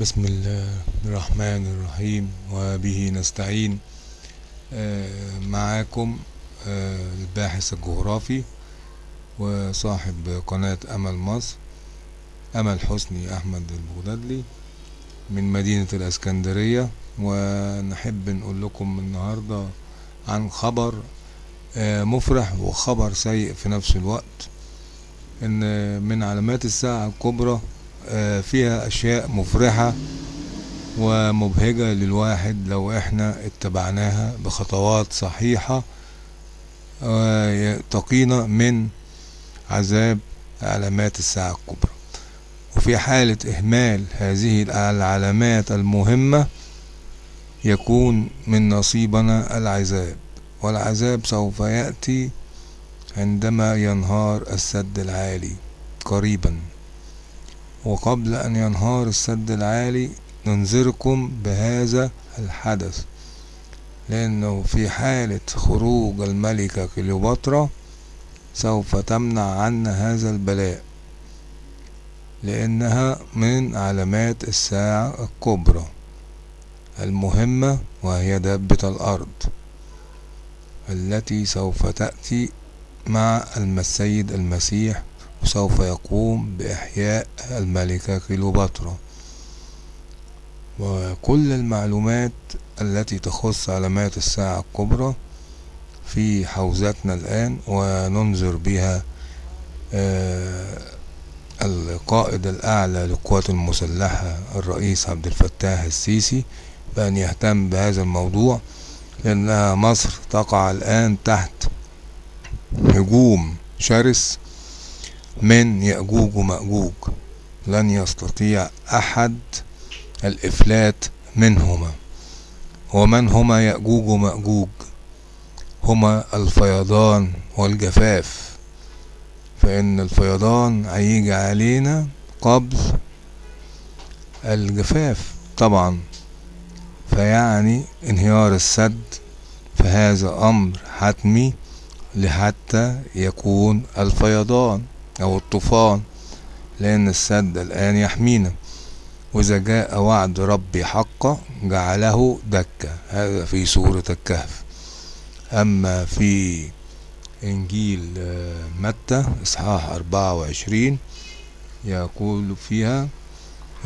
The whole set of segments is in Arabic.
بسم الله الرحمن الرحيم وبه نستعين. آه، معاكم آه، الباحث الجغرافي وصاحب قناة أمل مصر أمل حسني أحمد البغدادلي من مدينة الإسكندرية. ونحب نقول لكم النهاردة عن خبر آه، مفرح وخبر سيء في نفس الوقت إن من علامات الساعة الكبرى فيها أشياء مفرحة ومبهجة للواحد لو إحنا اتبعناها بخطوات صحيحة آه، تقينا من عذاب علامات الساعة الكبرى. وفي حالة إهمال هذه العلامات المهمة يكون من نصيبنا العذاب. والعذاب سوف يأتي عندما ينهار السد العالي قريبا. وقبل أن ينهار السد العالي ننذركم بهذا الحدث. لأنه في حالة خروج الملكة كليوباترا سوف تمنع عنا هذا البلاء لأنها من علامات الساعة الكبرى المهمة وهي دابة الأرض التي سوف تأتي مع السيد المسيح وسوف يقوم بإحياء الملكة كليوباترا. وكل المعلومات التي تخص علامات الساعة الكبرى في حوزتنا الآن وننظر بها آه القائد الأعلى للقوات المسلحة الرئيس عبد الفتاح السيسي بأن يهتم بهذا الموضوع لأن مصر تقع الآن تحت هجوم شرس من يأجوج ومأجوج لن يستطيع أحد الإفلات منهما. ومن هما يأجوج ومأجوج؟ هما الفيضان والجفاف. فإن الفيضان هيجي علينا قبل الجفاف طبعا. فيعني انهيار السد فهذا أمر حتمي لحتى يكون الفيضان. أو الطوفان لأن السد الآن يحمينا. وإذا جاء وعد ربي حقا جعله دكة هذا في سورة الكهف. أما في إنجيل متى؟ إصحاح أربعة وعشرين. يقول فيها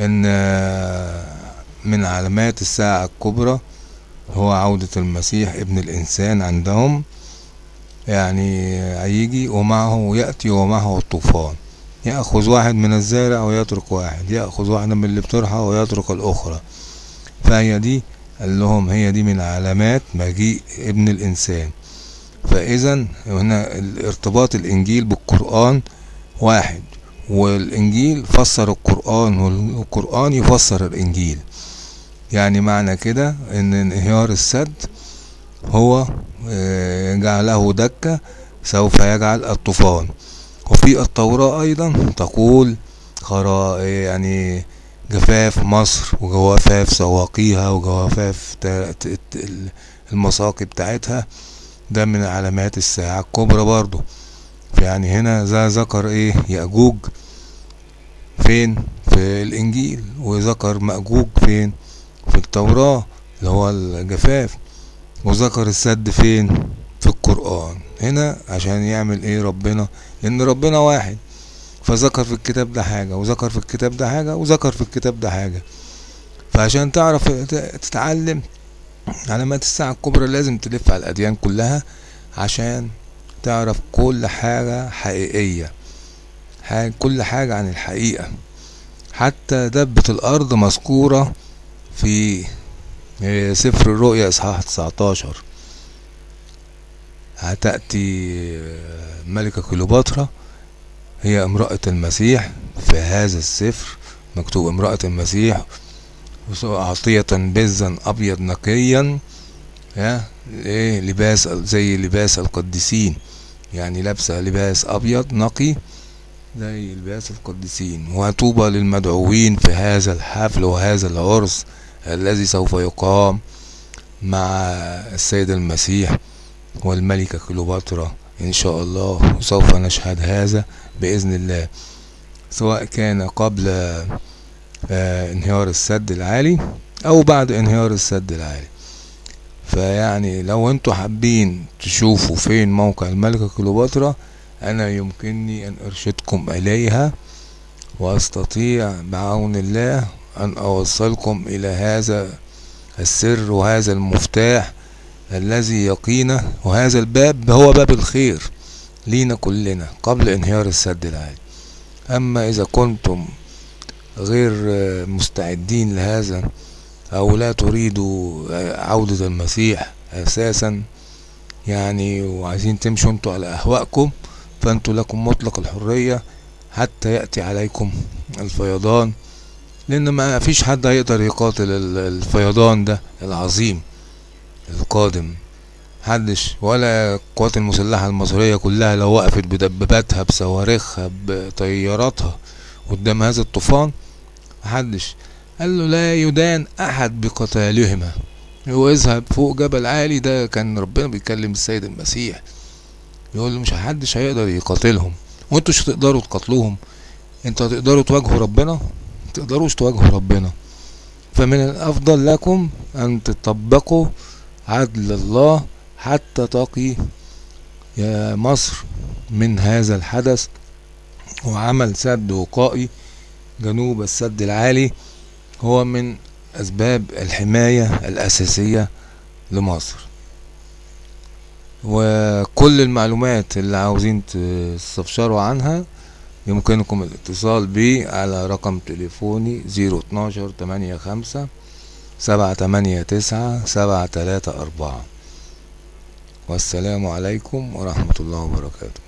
إن من علامات الساعة الكبرى هو عودة المسيح ابن الإنسان عندهم يعني هيجي ومعه يأتي ومعه الطوفان. يأخذ واحد من الزارع ويترك واحد. يأخذ واحدة من اللي بترحى ويترك الأخرى. فهي دي قال لهم هي دي من علامات مجيء ابن الإنسان. فإذا هنا ارتباط الإنجيل بالقرآن واحد والإنجيل فسر القرآن والقرآن يفسر الإنجيل. يعني معنى كده إن انهيار السد هو جعله دكة سوف يجعل الطوفان. وفي التوراة أيضا تقول خرا يعني جفاف مصر وجوافاف سواقيها وجوافاف المساقي بتاعتها. ده من علامات الساعة الكبرى برضو. يعني هنا ذا ذكر إيه؟ يأجوج. فين؟ في الإنجيل. وذكر مأجوج فين؟ في التوراة اللي هو الجفاف. وذكر السد فين؟ في القرآن. هنا عشان يعمل إيه ربنا؟ لأن ربنا واحد. فذكر في الكتاب ده حاجة وذكر في الكتاب ده حاجة وذكر في الكتاب ده حاجة. فعشان تعرف تتعلم علامات الساعة الكبرى لازم تلف على الأديان كلها عشان تعرف كل حاجة حقيقية. كل حاجة عن الحقيقة. حتى دبة الأرض مذكورة في سفر الرؤيا إصحاح 19 هتأتي ملكة كليوباترا. هي امرأة المسيح في هذا السفر. مكتوب امرأة المسيح عطية بزا أبيض نقيا يا إيه لباس زي لباس القديسين. يعني لابسة لباس أبيض نقي زي لباس القديسين. وطوبى للمدعوين في هذا الحفل وهذا العرس. الذي سوف يقام مع السيد المسيح والملكة كليوباترا إن شاء الله وسوف نشهد هذا بإذن الله. سواء كان قبل آه انهيار السد العالي أو بعد انهيار السد العالي. فيعني لو أنتوا حابين تشوفوا فين موقع الملكة كليوباترا أنا يمكنني أن أرشدكم إليها وأستطيع بعون الله أن أوصلكم إلى هذا السر وهذا المفتاح الذي يقينا وهذا الباب هو باب الخير لينا كلنا قبل انهيار السد العالي. أما إذا كنتم غير مستعدين لهذا أو لا تريدوا عودة المسيح أساسا يعني وعايزين تمشوا أنتوا على أهوائكم فأنتوا لكم مطلق الحرية حتى يأتي عليكم الفيضان لأن ما فيش حد هيقدر يقاتل الفيضان ده العظيم القادم. محدش ولا القوات المسلحة المصرية كلها لو وقفت بدباباتها بصواريخها بطياراتها قدام هذا الطوفان محدش. قال له لا يدان أحد بقتالهما. هو اذهب فوق جبل عالي ده كان ربنا بيكلم السيد المسيح. يقول له مش محدش هيقدر يقاتلهم. وانتوا مش هتقدروا تقاتلوهم. أنتوا هتقدروا تواجهوا ربنا؟ تقدروش تواجهوا ربنا. فمن الأفضل لكم أن تطبقوا عدل الله حتى تقي يا مصر من هذا الحدث وعمل سد وقائي. جنوب السد العالي هو من أسباب الحماية الأساسية لمصر. وكل المعلومات اللي عاوزين تستفسروا عنها يمكنكم الاتصال بي على رقم تليفوني zero اتناشر تمانية خمسة سبعة تمانية تسعة سبعة تلاتة أربعة. والسلام عليكم ورحمة الله وبركاته.